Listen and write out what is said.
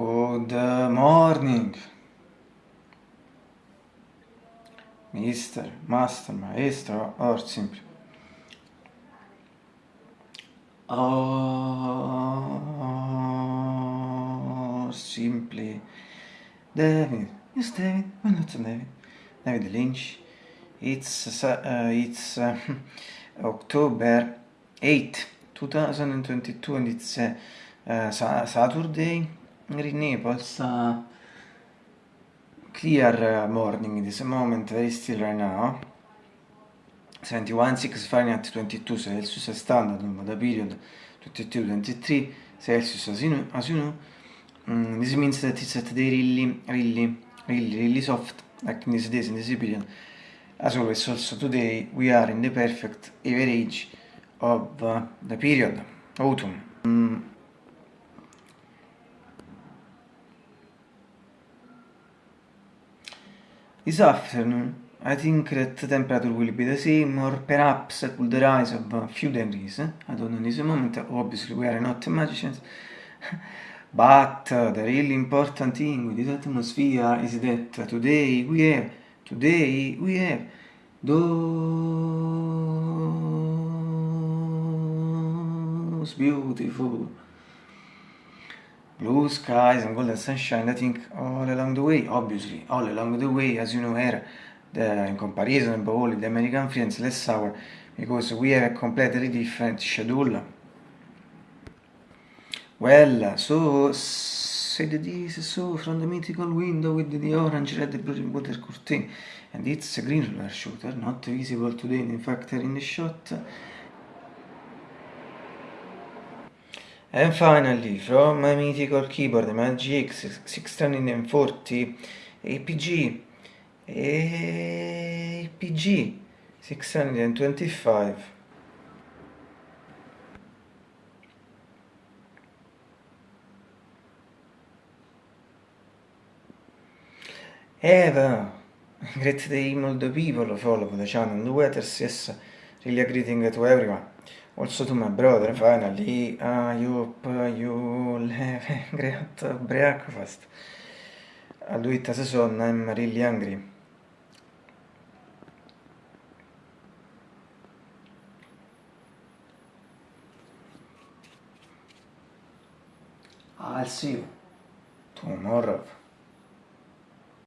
Good morning, Mister, Master, Maestro, or simply. Or simply. David, yes, David, why not David? David Lynch. It's uh, it's uh, October 8, 2022, and it's uh, Saturday in Naples. Uh, clear morning this moment, very still right now. 71 6 Fahrenheit 22 Celsius standard over the period 22 23 Celsius as you know, as you know. Mm, this means that it's at the really really really really soft like in these days in this period as always also today we are in the perfect average of uh, the period autumn mm. This afternoon I think that temperature will be the same or perhaps could rise of a few degrees I don't know in this moment obviously we are not magicians. But uh, the really important thing with this atmosphere is that today we have today we have those beautiful blue skies and golden sunshine I think all along the way. Obviously all along the way as you know here the, in comparison all the American friends less hour because we have a completely different schedule. Well so said this so from the mythical window with the orange red blue water curtain and it's a green roller shooter not visible today in fact in the shot and finally from my mythical keyboard the Magic 640 APG APG 625 Eva Great day, molto people follow the channel the weathers, yes, really a greeting to everyone. Also to my brother, finally, I hope you have a great breakfast. I'll do it as a son, I'm really hungry. I'll see you tomorrow.